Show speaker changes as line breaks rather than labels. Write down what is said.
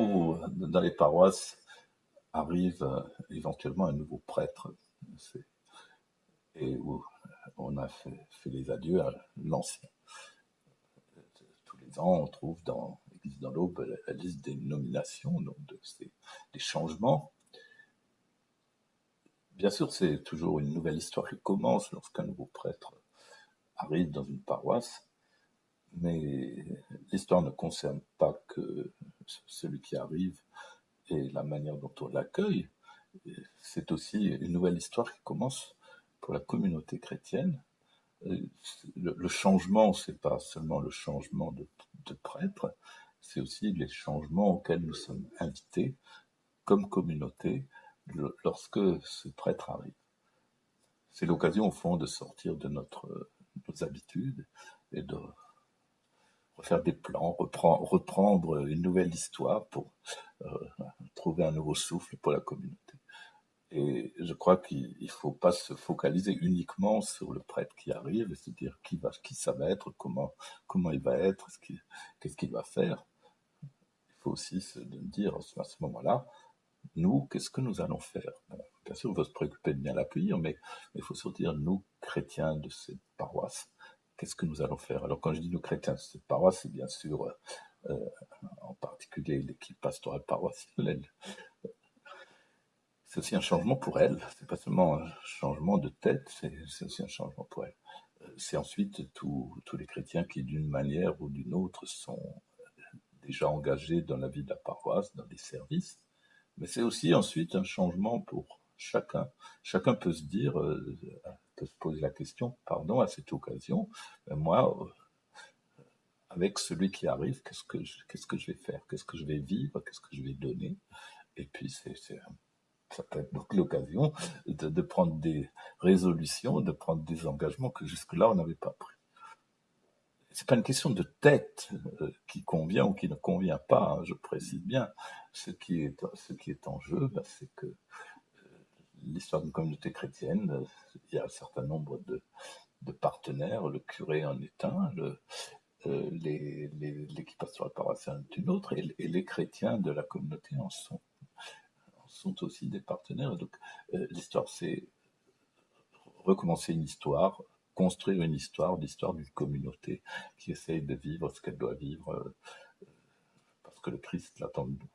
où dans les paroisses arrive euh, éventuellement un nouveau prêtre, et où on a fait, les adieux à l'ancien. Tous les ans, on trouve dans l'Église dans l'Aube la, liste des nominations, donc de des changements. Bien sûr, c'est toujours une nouvelle histoire qui commence lorsqu'un nouveau prêtre arrive dans une paroisse, mais l'histoire ne concerne pas que celui qui arrive et la manière dont on l'accueille. C'est aussi une nouvelle histoire qui commence pour la communauté chrétienne. Le, changement, c'est pas seulement le changement de, prêtre, c'est aussi les changements auxquels nous sommes invités comme communauté lorsque ce prêtre arrive. C'est l'occasion, au fond, de sortir de notre, nos habitudes et de refaire des plans, reprendre, une nouvelle histoire pour euh, trouver un nouveau souffle pour la communauté. Et je crois qu'il ne faut pas se focaliser uniquement sur le prêtre qui arrive et se dire qui, va, qui ça va être, comment, comment il va être, qu'est-ce qu'il va faire. Il faut aussi se dire à ce moment-là, nous, qu'est-ce que nous allons faire? Bien sûr, on va se préoccuper de bien l'accueillir, mais il faut dire, nous, chrétiens de cette paroisse, qu'est-ce que nous allons faire? Alors quand je dis nous, chrétiens cette paroisse, c'est bien sûr euh, en particulier l'équipe pastorale paroissiale. C'est aussi un changement pour elle. C'est pas seulement un changement de tête, c'est aussi un changement pour elle. C'est ensuite tous les chrétiens qui, d'une manière ou d'une autre, sont déjà engagés dans la vie de la paroisse, dans les services, mais c'est aussi ensuite un changement pour chacun. Chacun peut se dire, euh, peut se poser la question, pardon, à cette occasion, moi, euh, avec celui qui arrive, qu'est-ce que je, vais faire, qu'est-ce que je vais vivre, qu'est-ce que je vais donner, et puis c'est, ça peut être l'occasion de, prendre des résolutions, de prendre des engagements que jusque-là on n'avait pas pris c'est pas une question de tête euh, qui convient ou qui ne convient pas, hein, je précise bien. Ce qui est, en jeu, bah, c'est que l'histoire d'une communauté chrétienne, euh, il y a un certain nombre de, partenaires, le curé en est un, l'équipe pastorale paroissiale est une autre, et, les chrétiens de la communauté en sont, aussi des partenaires. Donc l'histoire, c'est recommencer une histoire, construire une histoire, l'histoire d'une communauté qui essaye de vivre ce qu'elle doit vivre euh, parce que le Christ l'attend de nous.